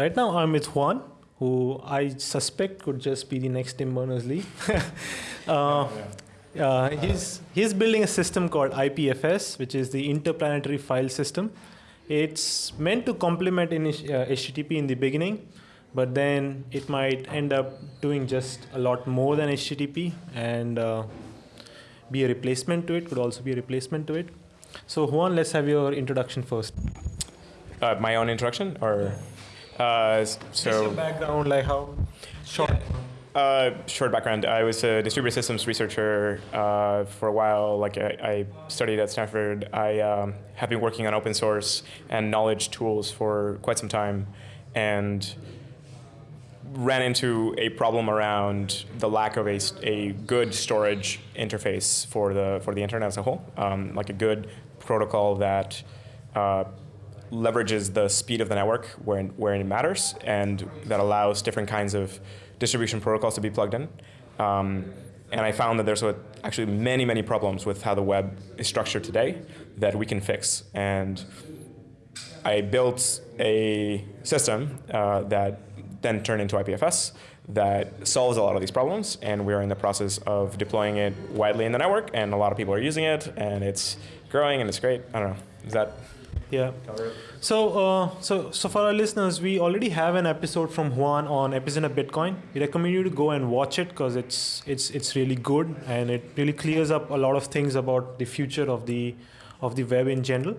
Right now, I'm with Juan, who I suspect could just be the next Tim Berners-Lee. uh, uh, he's, he's building a system called IPFS, which is the Interplanetary File System. It's meant to complement in, uh, HTTP in the beginning, but then it might end up doing just a lot more than HTTP and uh, be a replacement to it, could also be a replacement to it. So Juan, let's have your introduction first. Uh, my own introduction, or uh, so background, like how short. uh, short background. I was a distributed systems researcher uh, for a while. Like I, I studied at Stanford. I um, have been working on open source and knowledge tools for quite some time, and ran into a problem around the lack of a, a good storage interface for the for the internet as a whole, um, like a good protocol that uh, leverages the speed of the network where where it matters, and that allows different kinds of distribution protocols to be plugged in. Um, and I found that there's a, actually many many problems with how the web is structured today that we can fix and. I built a system uh, that then turned into IPFS that solves a lot of these problems, and we're in the process of deploying it widely in the network, and a lot of people are using it, and it's growing, and it's great. I don't know. Is that Yeah. So, uh, so, so for our listeners, we already have an episode from Juan on Epicenter Bitcoin. We recommend you to go and watch it because it's it's it's really good and it really clears up a lot of things about the future of the of the web in general.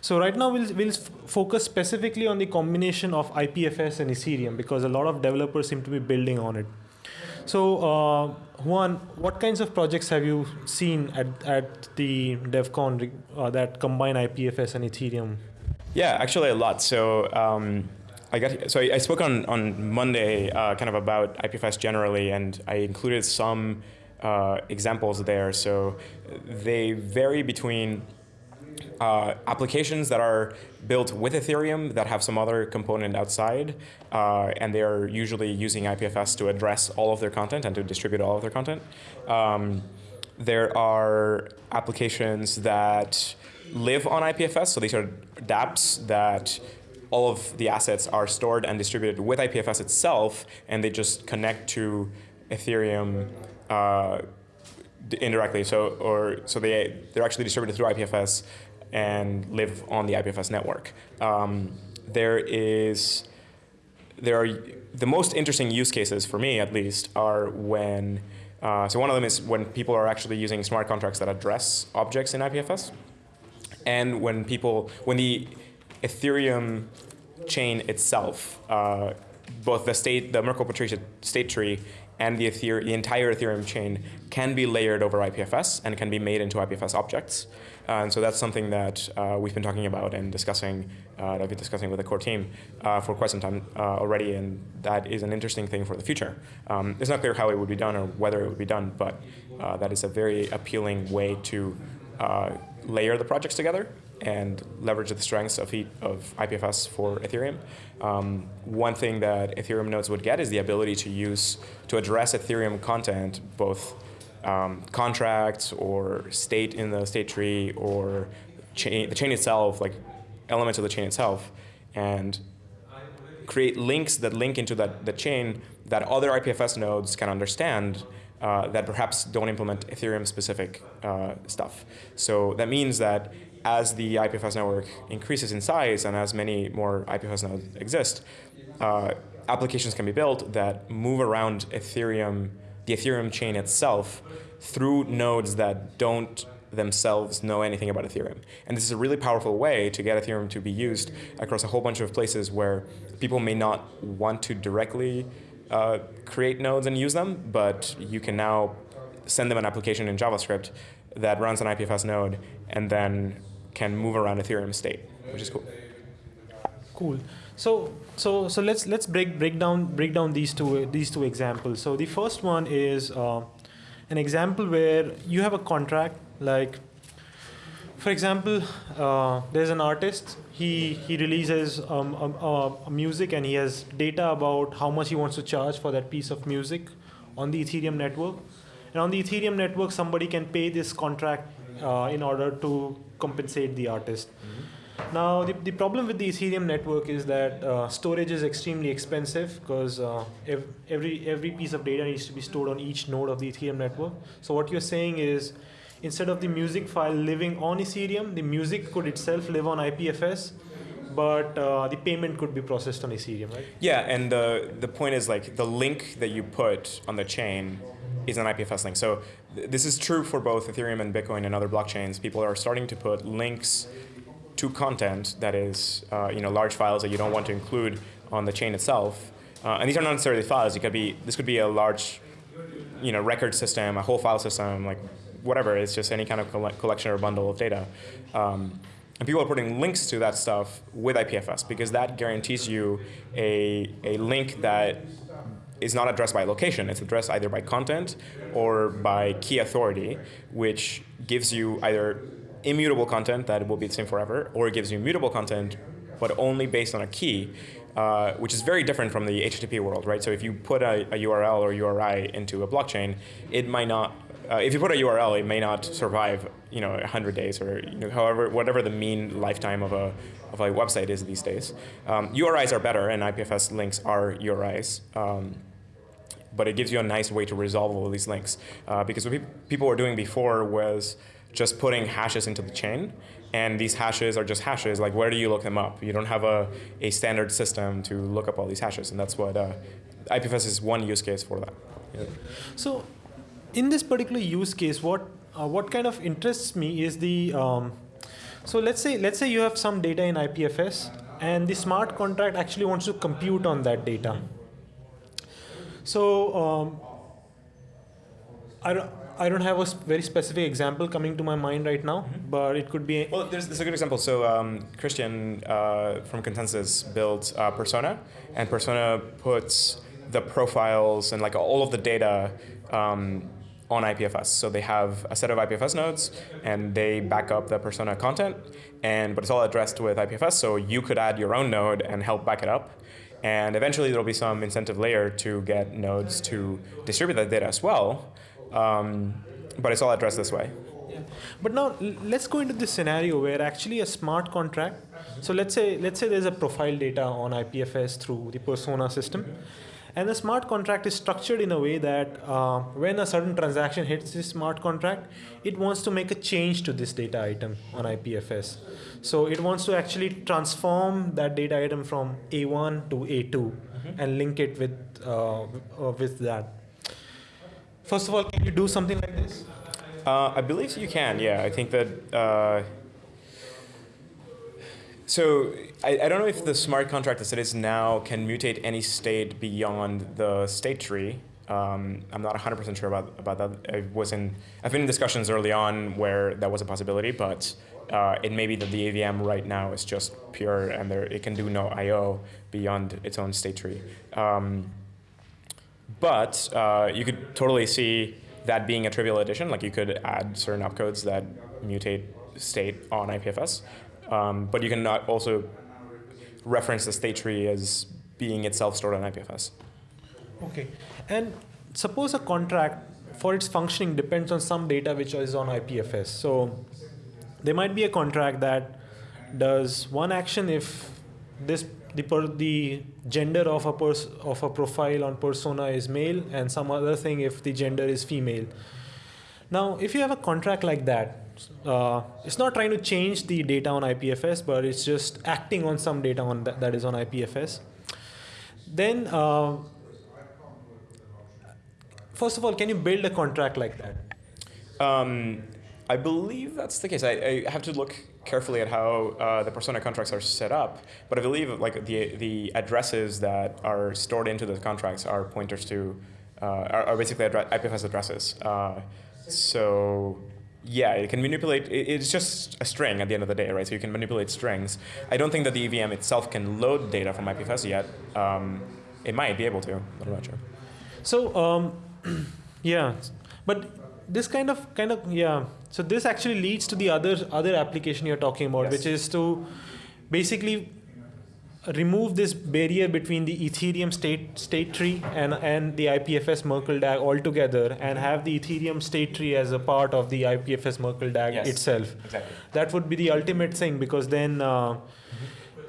So right now we'll, we'll f- focus specifically on the combination of IPFS and Ethereum because a lot of developers seem to be building on it. So uh, Juan, what kinds of projects have you seen at, at the DevCon uh, that combine IPFS and Ethereum? Yeah, actually a lot. So um, I got so I, I spoke on on Monday uh, kind of about IPFS generally, and I included some uh, examples there. So they vary between uh, applications that are built with Ethereum that have some other component outside, uh, and they are usually using IPFS to address all of their content and to distribute all of their content. Um, there are applications that live on IPFS, so these are dApps that all of the assets are stored and distributed with IPFS itself, and they just connect to Ethereum uh, indirectly. So, or so they they're actually distributed through IPFS and live on the IPFS network. Um, there is there are the most interesting use cases for me at least are when uh, so one of them is when people are actually using smart contracts that address objects in IPFS, and when people when the Ethereum chain itself, uh, both the state the Merkle Patricia state tree and the, the entire Ethereum chain can be layered over IPFS and can be made into IPFS objects. Uh, and so that's something that uh, we've been talking about and discussing, uh, I've been discussing with the core team uh, for quite some time uh, already, and that is an interesting thing for the future. Um, it's not clear how it would be done or whether it would be done, but uh, that is a very appealing way to layer the projects together and leverage the strengths of, of IPFS for Ethereum. Um, one thing that Ethereum nodes would get is the ability to use, to address Ethereum content, both um, contracts or state in the state tree or chain, the chain itself, like elements of the chain itself, and create links that link into that, the chain that other IPFS nodes can understand uh, that perhaps don't implement Ethereum specific uh, stuff. So that means that as the IPFS network increases in size and as many more IPFS nodes exist, uh, applications can be built that move around Ethereum, the Ethereum chain itself, through nodes that don't themselves know anything about Ethereum. And this is a really powerful way to get Ethereum to be used across a whole bunch of places where people may not want to directly uh, create nodes and use them, but you can now send them an application in JavaScript that runs an IPFS node and then can move around Ethereum state, which is cool. Cool. So so so let's let's break break down break down these two these two examples. So the first one is uh, an example where you have a contract like. For example, uh, there's an artist. He he releases um, music and he has data about how much he wants to charge for that piece of music on the Ethereum network. And on the Ethereum network, somebody can pay this contract uh, in order to compensate the artist. Now, the, the problem with the Ethereum network is that uh, storage is extremely expensive because uh, ev- every, every piece of data needs to be stored on each node of the Ethereum network. So, what you're saying is instead of the music file living on Ethereum, the music could itself live on IPFS, but uh, the payment could be processed on Ethereum, right? Yeah, and the, the point is like the link that you put on the chain is an IPFS link. So th- this is true for both Ethereum and Bitcoin and other blockchains. People are starting to put links to content that is, uh, you know, large files that you don't want to include on the chain itself. Uh, and these are not necessarily files. It could be this could be a large, you know, record system, a whole file system, like whatever. It's just any kind of colle- collection or bundle of data. Um, and people are putting links to that stuff with IPFS because that guarantees you a, a link that is not addressed by location. It's addressed either by content or by key authority, which gives you either immutable content that will be the same forever, or it gives you mutable content, but only based on a key, uh, which is very different from the HTTP world, right? So if you put a, a URL or URI into a blockchain, it might not. Uh, if you put a URL, it may not survive, you know, 100 days or you know, however, whatever the mean lifetime of a of a website is these days. Um, URIs are better, and IPFS links are URIs. Um, but it gives you a nice way to resolve all these links. Uh, because what pe- people were doing before was just putting hashes into the chain, and these hashes are just hashes. Like, where do you look them up? You don't have a, a standard system to look up all these hashes, and that's what uh, IPFS is one use case for that. Yeah. So, in this particular use case, what uh, what kind of interests me is the um, so let's say let's say you have some data in IPFS, and the smart contract actually wants to compute on that data. So um, I don't. I don't have a very specific example coming to my mind right now, but it could be. Well, there's, there's a good example. So um, Christian uh, from ConsenSys built uh, Persona, and Persona puts the profiles and like all of the data um, on IPFS. So they have a set of IPFS nodes, and they back up the Persona content, and but it's all addressed with IPFS. So you could add your own node and help back it up. And eventually, there'll be some incentive layer to get nodes to distribute that data as well. Um, but it's all addressed this way. But now let's go into this scenario where actually a smart contract. So let's say let's say there's a profile data on IPFS through the persona system, and the smart contract is structured in a way that uh, when a certain transaction hits this smart contract, it wants to make a change to this data item on IPFS. So it wants to actually transform that data item from A1 to A2 and link it with uh, uh, with that. First of all, can you do something like this? Uh, I believe you can. Yeah, I think that. So I, I don't know if the smart contract as it is now can mutate any state beyond the state tree. Um, I'm not 100% sure about, about that. I was in, I've been in discussions early on where that was a possibility, but uh, it may be that the EVM right now is just pure and there, it can do no I/O beyond its own state tree. Um, but uh, you could totally see that being a trivial addition. Like you could add certain opcodes that mutate state on IPFS, um, but you can not also reference the state tree as being itself stored on IPFS. Okay. And suppose a contract for its functioning depends on some data which is on IPFS. So there might be a contract that does one action if this the per, the gender of a pers, of a profile on persona is male and some other thing if the gender is female. Now, if you have a contract like that, uh, it's not trying to change the data on IPFS, but it's just acting on some data on that, that is on IPFS. Then uh, first of all, can you build a contract like that? Um, I believe that's the case. I, I have to look carefully at how uh, the persona contracts are set up, but I believe like the the addresses that are stored into the contracts are pointers to uh, are, are basically addre- IPFS addresses. Uh, so yeah, it can manipulate. It's just a string at the end of the day, right? So you can manipulate strings. I don't think that the EVM itself can load data from IPFS yet. Um, it might be able to, but I'm not sure. So um, yeah, but this kind of kind of yeah. So this actually leads to the other other application you're talking about, Yes. which is to basically remove this barrier between the Ethereum state state tree and, and the IPFS Merkle DAG altogether and have the Ethereum state tree as a part of the IPFS Merkle DAG Yes, itself. Exactly. That would be the ultimate thing because then uh,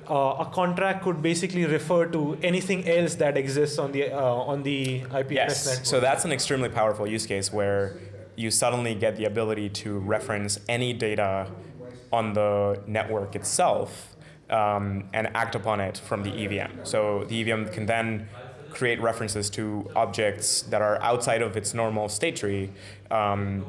uh, a contract could basically refer to anything else that exists on the uh, on the IPFS Yes. network. So that's an extremely powerful use case where you suddenly get the ability to reference any data on the network itself um, and act upon it from the EVM. So the EVM can then create references to objects that are outside of its normal state tree. Um,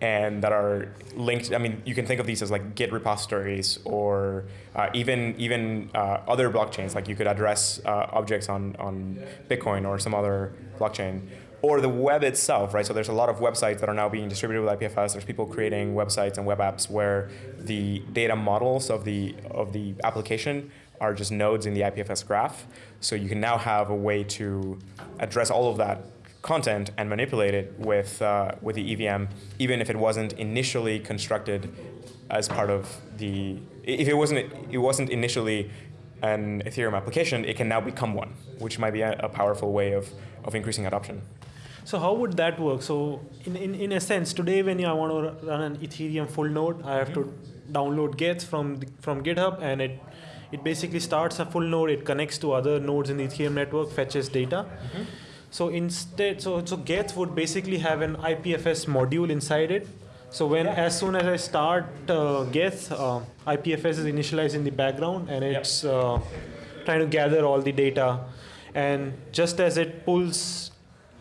and that are linked. I mean, you can think of these as like Git repositories or uh, even even uh, other blockchains. Like you could address uh, objects on on Bitcoin or some other blockchain, or the web itself, right? So there's a lot of websites that are now being distributed with IPFS. There's people creating websites and web apps where the data models of the of the application are just nodes in the IPFS graph. So you can now have a way to address all of that content and manipulate it with uh, with the EVM, even if it wasn't initially constructed as part of the. If it wasn't it wasn't initially an Ethereum application, it can now become one, which might be a, a powerful way of of increasing adoption. So how would that work? So in, in, in a sense, today when I want to run an Ethereum full node, I have to download Geth from the, from GitHub, and it it basically starts a full node. It connects to other nodes in the Ethereum network, fetches data. Mm-hmm. So instead, so so Geth would basically have an IPFS module inside it. So when as soon as I start uh, Geth, uh, IPFS is initialized in the background, and it's uh, trying to gather all the data. And just as it pulls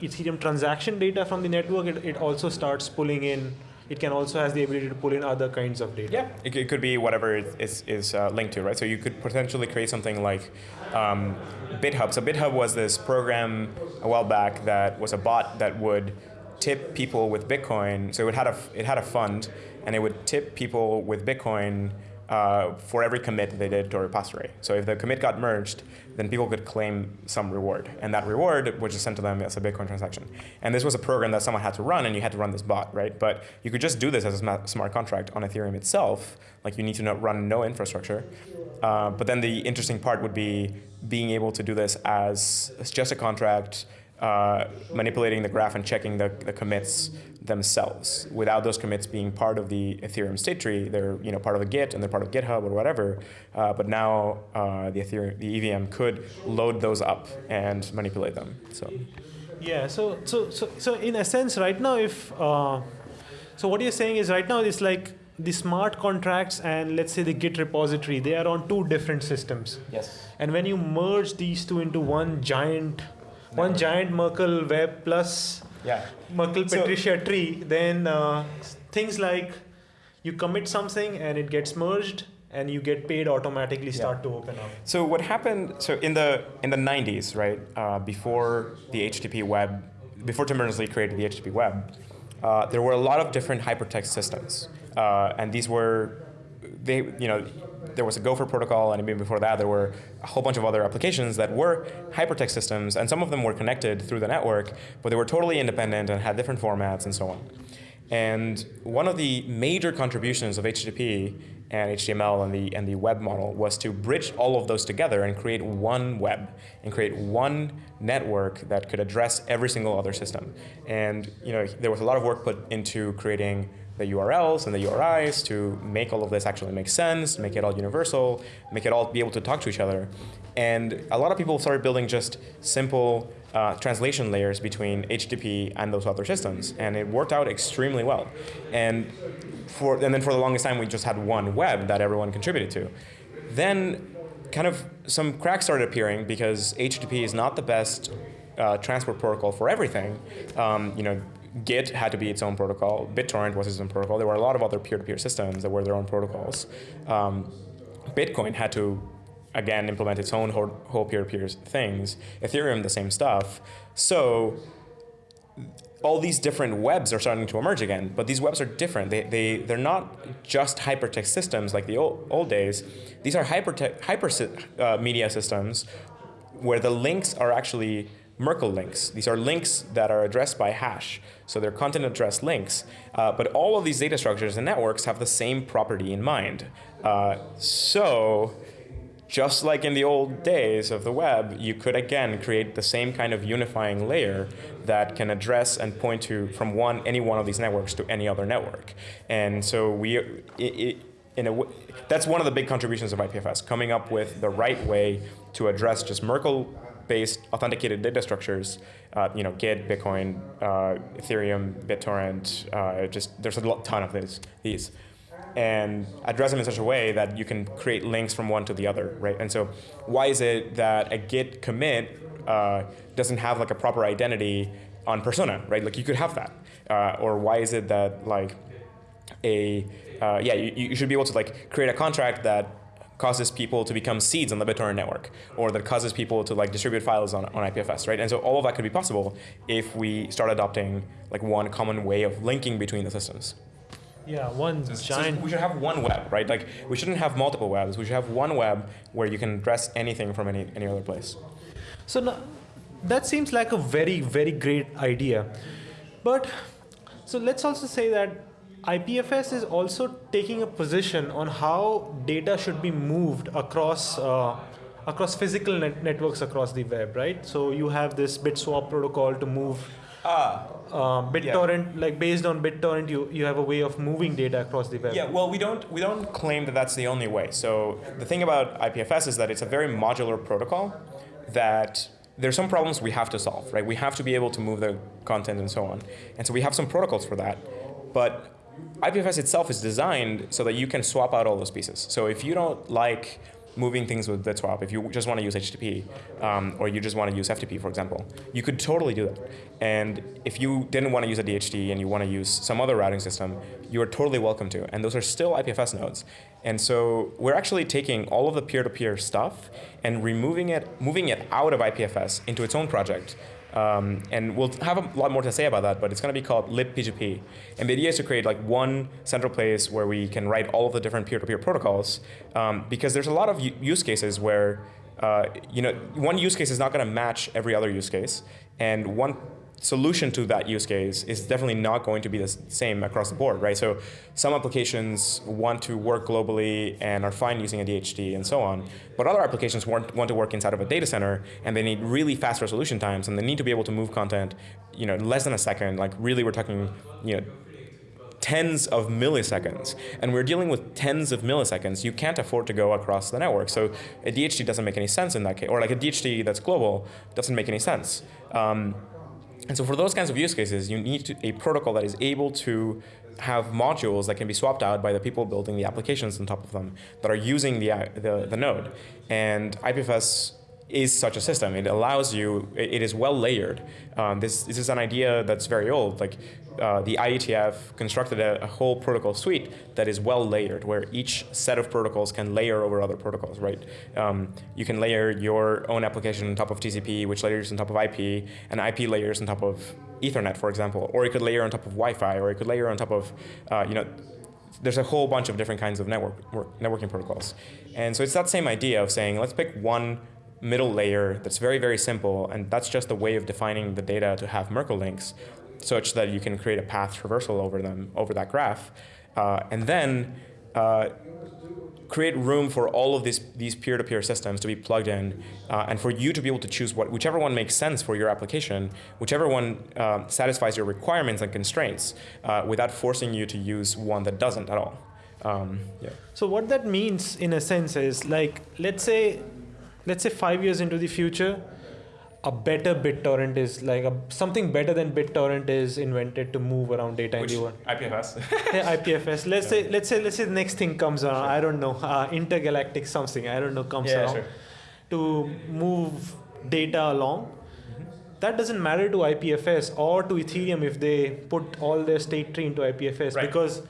Ethereum transaction data from the network, it, it also starts pulling in. It can also has the ability to pull in other kinds of data. Yeah, it, it could be whatever it is, is uh, linked to, right? So you could potentially create something like um, BitHub. So BitHub was this program a while back that was a bot that would tip people with Bitcoin. So it had a it had a fund, and it would tip people with Bitcoin uh, for every commit they did to a repository. So if the commit got merged, then people could claim some reward, and that reward was just sent to them as a Bitcoin transaction. And this was a program that someone had to run, and you had to run this bot, right? But you could just do this as a smart contract on Ethereum itself. Like you need to no- run no infrastructure. Uh, but then the interesting part would be being able to do this as, as just a contract, uh, manipulating the graph and checking the, the commits themselves without those commits being part of the Ethereum state tree. They're you know part of a Git and they're part of GitHub or whatever. Uh, but now uh, the Ethereum, the EVM could load those up and manipulate them. So Yeah. So so so so in a sense, right now, if uh, so, what you're saying is right now it's like the smart contracts and let's say the Git repository, they are on two different systems. yes, And when you merge these two into one giant, one Network. giant Merkle web plus yeah, Merkle So- Patricia tree, then uh, things like you commit something and it gets merged and you get paid automatically start to open up. So what happened? So in the in the 90s, right uh, before the HTTP web, before Tim Berners-Lee created the HTTP web, uh, there were a lot of different hypertext systems, uh, and these were they you know there was a Gopher protocol, and even before that there were a whole bunch of other applications that were hypertext systems, and some of them were connected through the network, but they were totally independent and had different formats and so on. And one of the major contributions of HTTP and HTML and the, and the web model was to bridge all of those together and create one web and create one network that could address every single other system. And you know, there was a lot of work put into creating the URLs and the URIs to make all of this actually make sense, make it all universal, make it all be able to talk to each other. And a lot of people started building just simple uh, translation layers between HTTP and those other systems, and it worked out extremely well. And for and then for the longest time, we just had one web that everyone contributed to. Then, kind of some cracks started appearing because HTTP is not the best uh, transport protocol for everything. Um, you know, Git had to be its own protocol. BitTorrent was its own protocol. There were a lot of other peer-to-peer systems that were their own protocols. Um, Bitcoin had to again implement its own whole, peer-to-peer things. Ethereum, the same stuff. So all these different webs are starting to emerge again, but these webs are different. They, they, they're not just hypertext systems like the old, old days. These are hypertext, hyper uh, media systems where the links are actually Merkle links. These are links that are addressed by hash. So they're content address links. Uh, but all of these data structures and networks have the same property in mind. Uh, so just like in the old days of the web, you could again create the same kind of unifying layer that can address and point to from one any one of these networks to any other network. And so we, it, it, in a, that's one of the big contributions of IPFS, coming up with the right way to address just Merkle-based authenticated data structures. Uh, you know, Git, Bitcoin, uh, Ethereum, BitTorrent. Uh, just there's a ton of these. These and address them in such a way that you can create links from one to the other, right? And so why is it that a Git commit uh, doesn't have like a proper identity on persona, right? Like you could have that. Uh, or why is it that like a, uh, yeah, you, you should be able to like create a contract that causes people to become seeds on the BitTorrent network, or that causes people to like distribute files on, on IPFS, right? And so all of that could be possible if we start adopting like one common way of linking between the systems. Yeah, one so, giant. So we should have one web, right? Like we shouldn't have multiple webs. We should have one web where you can address anything from any any other place. So now, that seems like a very very great idea, but so let's also say that IPFS is also taking a position on how data should be moved across. Uh, across physical net networks across the web, right? So you have this BitSwap protocol to move Ah. Uh, BitTorrent, yeah. like based on BitTorrent, you, you have a way of moving data across the web. Yeah, well, we don't we don't claim that that's the only way. So the thing about IPFS is that it's a very modular protocol that there's some problems we have to solve, right? We have to be able to move the content and so on. And so we have some protocols for that. But IPFS itself is designed so that you can swap out all those pieces. So if you don't like moving things with BitSwap, if you just want to use HTTP um, or you just want to use FTP, for example, you could totally do that. And if you didn't want to use a DHT and you want to use some other routing system, you are totally welcome to. And those are still IPFS nodes. And so we're actually taking all of the peer-to-peer -peer stuff and removing it, moving it out of IPFS into its own project um, and we'll have a lot more to say about that, but it's going to be called libp2p. And the idea is to create like one central place where we can write all of the different peer-to-peer -peer protocols, um, because there's a lot of use cases where uh, you know one use case is not going to match every other use case, and one solution to that use case is definitely not going to be the same across the board, right? So some applications want to work globally and are fine using a DHT and so on, but other applications want, want to work inside of a data center and they need really fast resolution times and they need to be able to move content, you know, less than a second, like really we're talking, you know, tens of milliseconds. And we're dealing with tens of milliseconds. You can't afford to go across the network. So a DHT doesn't make any sense in that case. Or like a DHT that's global doesn't make any sense. Um, and so for those kinds of use cases, you need to, a protocol that is able to have modules that can be swapped out by the people building the applications on top of them that are using the, the, the node. And IPFS is such a system. It allows you, it is well layered. Um, this, this is an idea that's very old. Like uh, the IETF constructed a, a, whole protocol suite that is well layered, where each set of protocols can layer over other protocols, right? Um, you can layer your own application on top of TCP, which layers on top of IP, and IP layers on top of Ethernet, for example. Or you could layer on top of Wi-Fi, or you could layer on top of, uh, you know, there's a whole bunch of different kinds of network, networking protocols. And so it's that same idea of saying, let's pick one middle layer that's very, very simple, and that's just a way of defining the data to have Merkle links such that you can create a path traversal over them, over that graph. Uh, and then uh, create room for all of these these peer-to-peer -peer systems to be plugged in uh, and for you to be able to choose what whichever one makes sense for your application, whichever one uh, satisfies your requirements and constraints uh, without forcing you to use one that doesn't at all. Um, yeah. So what that means in a sense is like, let's say let's say five years into the future, a better BitTorrent is like a, something better than BitTorrent is invented to move around data Which, in the world. IPFS. yeah, IPFS. Let's yeah. say let's say let's say the next thing comes around. Sure. I don't know, uh, intergalactic something. I don't know comes yeah, around sure. to move data along. Mm-hmm. That doesn't matter to IPFS or to Ethereum if they put all their state tree into IPFS right. because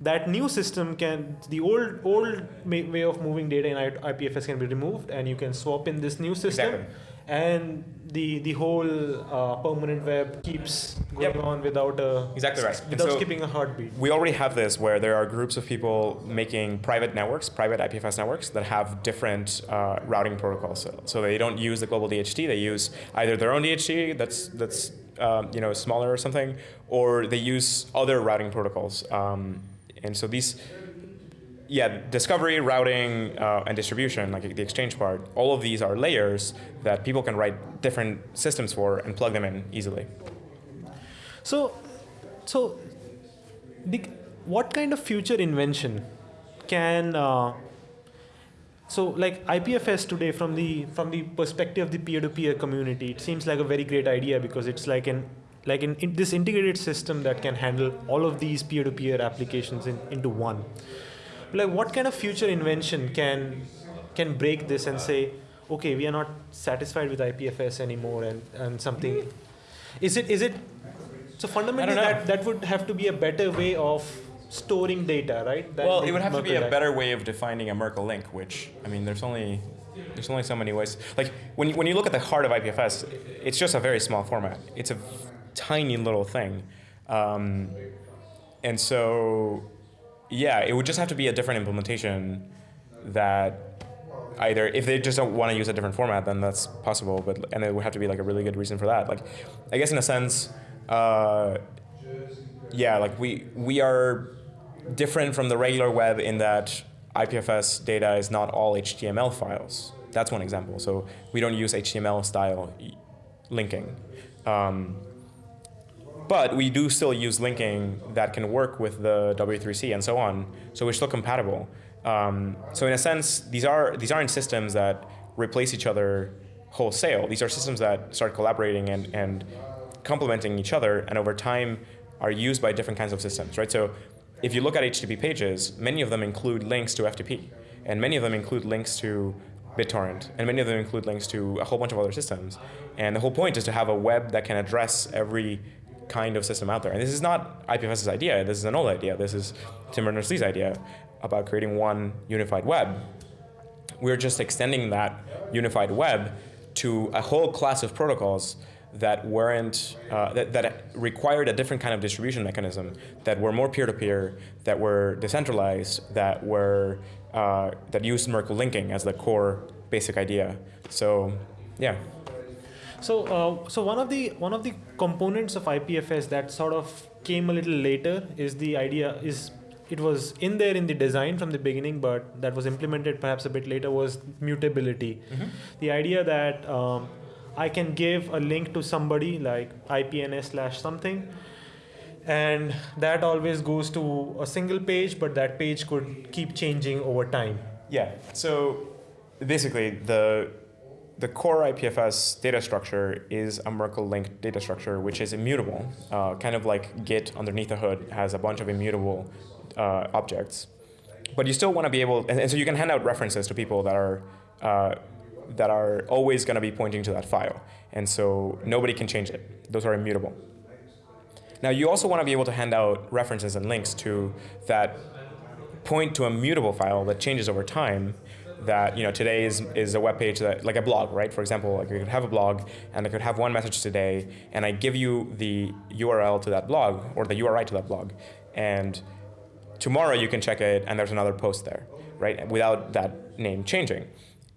that new system can the old old way of moving data in IPFS can be removed and you can swap in this new system exactly. and the the whole uh, permanent web keeps going yep. on without a exactly right without so skipping a heartbeat. We already have this where there are groups of people making private networks, private IPFS networks that have different uh, routing protocols. So, so, they don't use the global DHT; they use either their own DHT that's that's um, you know smaller or something, or they use other routing protocols. Um, and so these, yeah, discovery, routing, uh, and distribution, like the exchange part, all of these are layers that people can write different systems for and plug them in easily. So, so the, what kind of future invention can uh, so like IPFS today from the from the perspective of the peer-to-peer community, it seems like a very great idea because it's like an like in, in this integrated system that can handle all of these peer-to-peer applications in, into one. Like what kind of future invention can can break this and say, okay, we are not satisfied with IPFS anymore and, and something is it is it so fundamentally that, that would have to be a better way of storing data, right? That well, it would have Merkle to be a better way of defining a Merkle link, which I mean, there's only there's only so many ways. Like when when you look at the heart of IPFS, it's just a very small format. It's a tiny little thing, um, and so yeah, it would just have to be a different implementation that either if they just don't want to use a different format, then that's possible. But and it would have to be like a really good reason for that. Like, I guess in a sense. Uh, yeah, like we we are different from the regular web in that IPFS data is not all HTML files. That's one example. So we don't use HTML style linking. Um, but we do still use linking that can work with the W3C and so on. So we're still compatible. Um, so in a sense, these are these aren't systems that replace each other wholesale. These are systems that start collaborating and, and complementing each other, and over time are used by different kinds of systems, right? So if you look at HTTP pages, many of them include links to FTP, and many of them include links to BitTorrent, and many of them include links to a whole bunch of other systems. And the whole point is to have a web that can address every kind of system out there. And this is not IPFS's idea, this is an old idea. This is Tim Berners-Lee's idea about creating one unified web. We're just extending that unified web to a whole class of protocols that weren't uh, that, that required a different kind of distribution mechanism that were more peer-to-peer that were decentralized that were uh, that used merkle linking as the core basic idea so yeah so uh, so one of the one of the components of ipfs that sort of came a little later is the idea is it was in there in the design from the beginning, but that was implemented perhaps a bit later was mutability. Mm-hmm. The idea that um, I can give a link to somebody like IPNS slash something, and that always goes to a single page, but that page could keep changing over time. Yeah. So basically, the the core IPFS data structure is a Merkle linked data structure, which is immutable, uh, kind of like Git underneath the hood has a bunch of immutable uh, objects. But you still want to be able, and, and, so you can hand out references to people that are uh, that are always going to be pointing to that file. And so nobody can change it. Those are immutable. Now you also want to be able to hand out references and links to that point to a mutable file that changes over time that you know today is, is a web page that like a blog right? For example like you could have a blog and I could have one message today and I give you the URL to that blog or the URI to that blog. And tomorrow you can check it and there's another post there right? Without that name changing.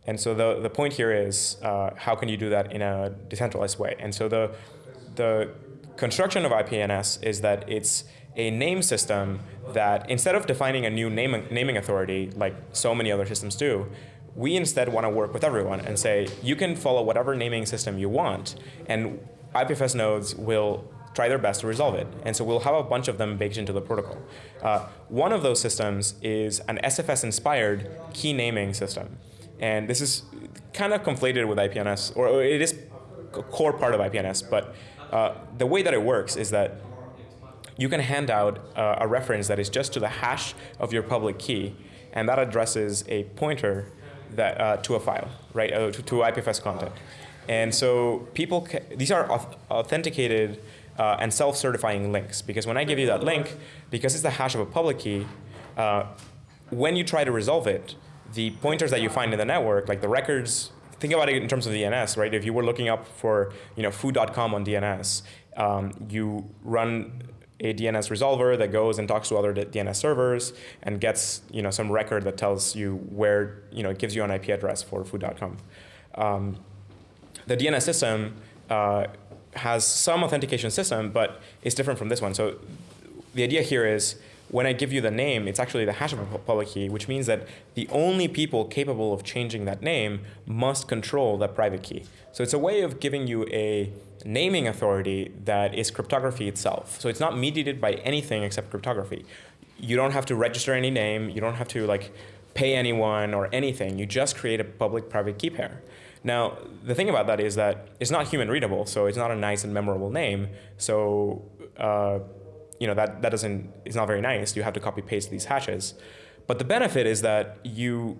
And so the, the point here is uh, how can you do that in a decentralized way? And so the, the construction of IPNS is that it's a name system that instead of defining a new name, naming authority like so many other systems do, we instead want to work with everyone and say you can follow whatever naming system you want and IPFS nodes will try their best to resolve it. And so we'll have a bunch of them baked into the protocol. Uh, one of those systems is an SFS-inspired key naming system. And this is kind of conflated with IPNS, or it is a core part of IPNS, but uh, the way that it works is that you can hand out uh, a reference that is just to the hash of your public key, and that addresses a pointer that, uh, to a file, right, uh, to, to, IPFS content. And so people, these are authenticated uh, and self-certifying links, because when I give you that link, because it's the hash of a public key, uh, when you try to resolve it, the pointers that you find in the network, like the records, think about it in terms of DNS, right? If you were looking up for you know foo.com on DNS, um, you run a DNS resolver that goes and talks to other DNS servers and gets you know some record that tells you where you know it gives you an IP address for foo.com. Um, the DNS system uh, has some authentication system, but it's different from this one. So the idea here is when I give you the name, it's actually the hash of a public key, which means that the only people capable of changing that name must control that private key. So it's a way of giving you a naming authority that is cryptography itself. So it's not mediated by anything except cryptography. You don't have to register any name. You don't have to like pay anyone or anything. You just create a public-private key pair. Now, the thing about that is that it's not human readable, so it's not a nice and memorable name. So, uh, you know, that, that doesn't, it's not very nice. You have to copy paste these hashes. But the benefit is that you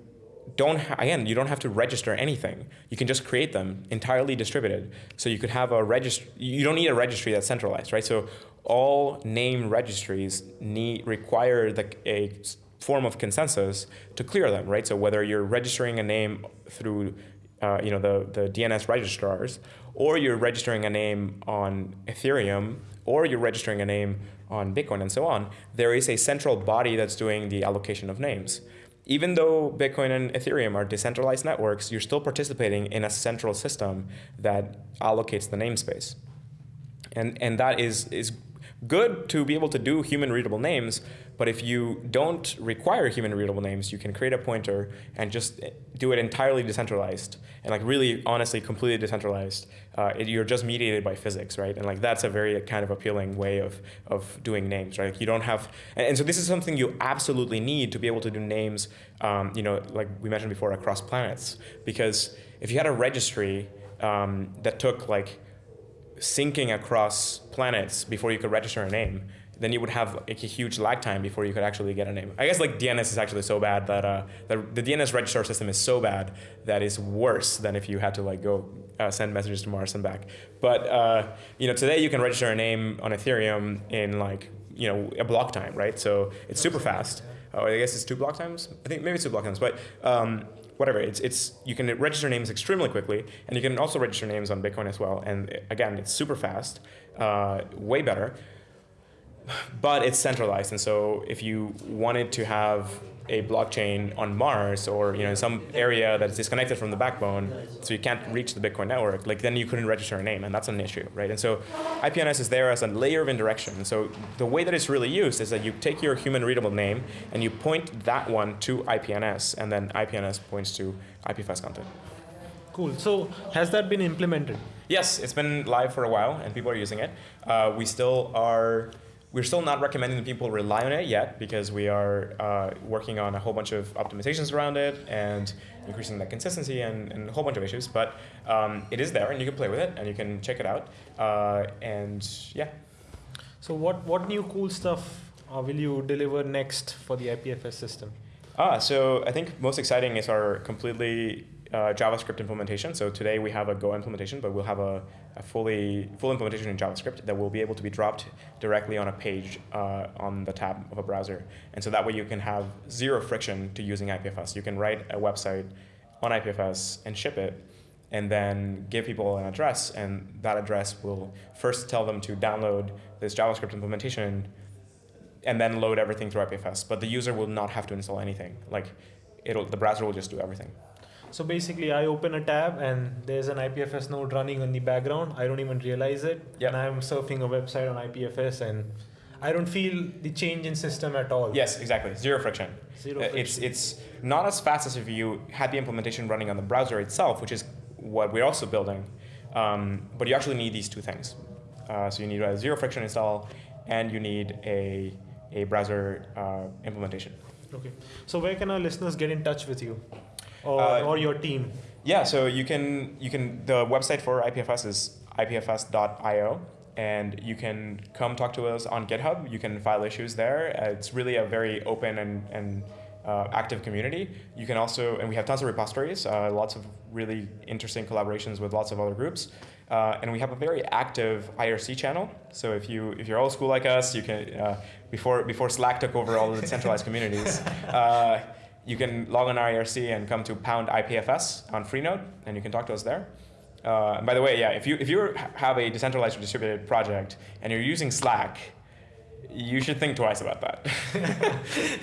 don't again you don't have to register anything you can just create them entirely distributed so you could have a register you don't need a registry that's centralized right so all name registries need require the, a form of consensus to clear them right so whether you're registering a name through uh, you know the, the DNS registrars or you're registering a name on Ethereum or you're registering a name on Bitcoin and so on there is a central body that's doing the allocation of names even though Bitcoin and Ethereum are decentralized networks, you're still participating in a central system that allocates the namespace. And, and that is, is good to be able to do human readable names, but if you don't require human readable names, you can create a pointer and just do it entirely decentralized and like really honestly completely decentralized. Uh, it, you're just mediated by physics, right? And like that's a very kind of appealing way of, of doing names, right? Like you don't have, and, and, so this is something you absolutely need to be able to do names, um, you know, like we mentioned before, across planets. Because if you had a registry um, that took like syncing across planets before you could register a name, then you would have like a huge lag time before you could actually get a name. I guess like DNS is actually so bad that uh, the, the DNS registrar system is so bad that it's worse than if you had to like go uh, send messages to Mars and back. But uh, you know today you can register a name on Ethereum in like you know a block time, right? So it's super fast. Oh, I guess it's two block times. I think maybe it's two block times, but. Um, whatever, it's, it's, you can register names extremely quickly, and you can also register names on Bitcoin as well. And again, it's super fast, uh, way better but it's centralized. And so if you wanted to have a blockchain on Mars or you know some area that's disconnected from the backbone, so you can't reach the Bitcoin network, like then you couldn't register a name, and that's an issue, right? And so IPNS is there as a layer of indirection. So the way that it's really used is that you take your human readable name and you point that one to IPNS, and then IPNS points to IPFS content. Cool. So has that been implemented? Yes, it's been live for a while, and people are using it. Uh, we still are we're still not recommending people rely on it yet because we are uh, working on a whole bunch of optimizations around it and increasing the consistency and, and a whole bunch of issues. But um, it is there and you can play with it and you can check it out. Uh, and yeah. So what, what new cool stuff uh, will you deliver next for the IPFS system? Ah, so I think most exciting is our completely uh, JavaScript implementation. So today we have a Go implementation, but we'll have a, a, fully full implementation in JavaScript that will be able to be dropped directly on a page uh, on the tab of a browser. And so that way you can have zero friction to using IPFS. You can write a website on IPFS and ship it, and then give people an address, and that address will first tell them to download this JavaScript implementation and then load everything through IPFS. But the user will not have to install anything. Like it'll, the browser will just do everything. So basically, I open a tab and there's an IPFS node running in the background. I don't even realize it. Yep. And I'm surfing a website on IPFS and I don't feel the change in system at all. Yes, exactly. Zero friction. Zero friction. It's, it's not as fast as if you had the implementation running on the browser itself, which is what we're also building. Um, but you actually need these two things. Uh, so you need a zero friction install and you need a, a browser uh, implementation. Okay. So where can our listeners get in touch with you? Or, uh, or your team? Yeah, so you can you can the website for IPFS is ipfs.io and you can come talk to us on GitHub. You can file issues there. Uh, it's really a very open and, and uh, active community. You can also, and we have tons of repositories, uh, lots of really interesting collaborations with lots of other groups. Uh, and we have a very active IRC channel. So if you if you're old school like us, you can uh, before before Slack took over all the centralized communities. Uh, you can log on IRC and come to pound IPFS on Freenode, and you can talk to us there. Uh, and by the way, yeah, if you if you have a decentralized or distributed project and you're using Slack, you should think twice about that.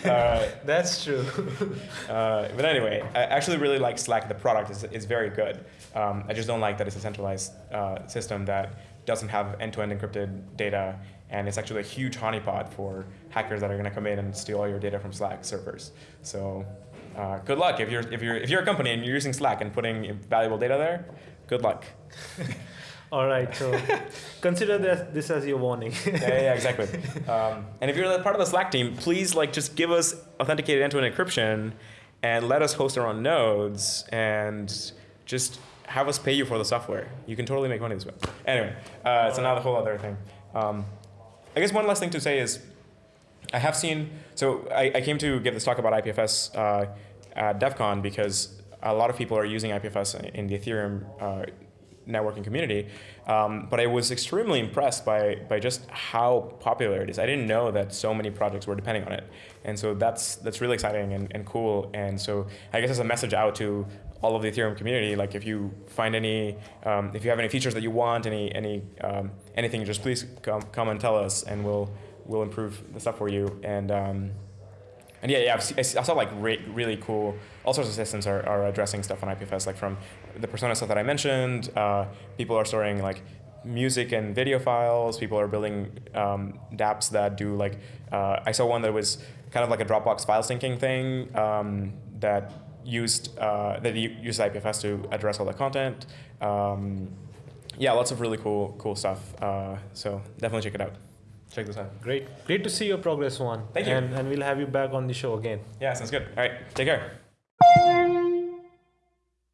uh, That's true. uh, but anyway, I actually really like Slack. The product is, is very good. Um, I just don't like that it's a centralized uh, system that doesn't have end-to-end encrypted data, and it's actually a huge honeypot for hackers that are going to come in and steal all your data from Slack servers. So, uh, good luck if you're if you're if you're a company and you're using Slack and putting valuable data there. Good luck. All right, so consider this, this as your warning. yeah, yeah, exactly. Um, and if you're part of the Slack team, please like just give us authenticated end-to-end encryption, and let us host our own nodes, and just have us pay you for the software. You can totally make money this way. Anyway, uh, it's another whole other thing. Um, I guess one last thing to say is, I have seen. So I, I came to give this talk about IPFS uh, at Devcon because a lot of people are using IPFS in the Ethereum uh, networking community. Um, but I was extremely impressed by, by just how popular it is. I didn't know that so many projects were depending on it. And so that's, that's really exciting and, and cool. And so I guess as a message out to all of the Ethereum community, like if you find any, um, if you have any features that you want, any, any, um, anything, just please come, come and tell us and we'll, we'll improve the stuff for you. And, um, and yeah, yeah, I've, I saw like re really cool, all sorts of systems are, are addressing stuff on IPFS, like from the persona stuff that I mentioned, uh, people are storing like music and video files, people are building um, dApps that do like, uh, I saw one that was kind of like a Dropbox file syncing thing um, that used, uh, that used IPFS to address all the content. Um, yeah, lots of really cool, cool stuff. Uh, so definitely check it out check this out. Great. Great to see your progress, Juan. Thank you. And, and we'll have you back on the show again. Yeah, sounds good. All right, take care.